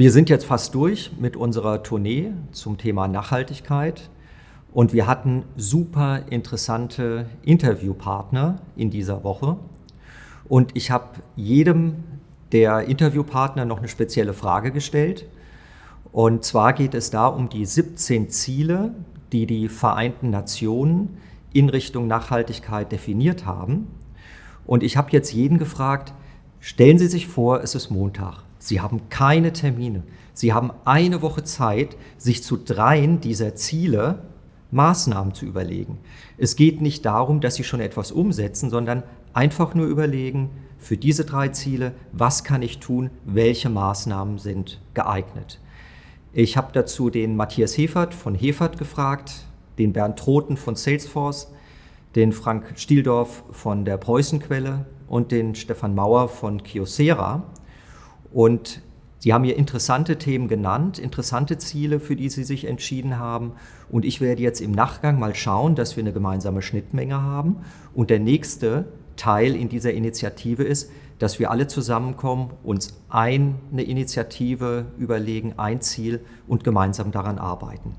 Wir sind jetzt fast durch mit unserer Tournee zum Thema Nachhaltigkeit und wir hatten super interessante Interviewpartner in dieser Woche. Und ich habe jedem der Interviewpartner noch eine spezielle Frage gestellt. Und zwar geht es da um die 17 Ziele, die die Vereinten Nationen in Richtung Nachhaltigkeit definiert haben. Und ich habe jetzt jeden gefragt, stellen Sie sich vor, es ist Montag. Sie haben keine Termine. Sie haben eine Woche Zeit, sich zu dreien dieser Ziele Maßnahmen zu überlegen. Es geht nicht darum, dass Sie schon etwas umsetzen, sondern einfach nur überlegen, für diese drei Ziele, was kann ich tun, welche Maßnahmen sind geeignet. Ich habe dazu den Matthias Hefert von Hefert gefragt, den Bernd Troten von Salesforce, den Frank Stieldorf von der Preußenquelle und den Stefan Mauer von Kyocera. Und Sie haben hier interessante Themen genannt, interessante Ziele, für die Sie sich entschieden haben. Und ich werde jetzt im Nachgang mal schauen, dass wir eine gemeinsame Schnittmenge haben. Und der nächste Teil in dieser Initiative ist, dass wir alle zusammenkommen, uns eine Initiative überlegen, ein Ziel und gemeinsam daran arbeiten.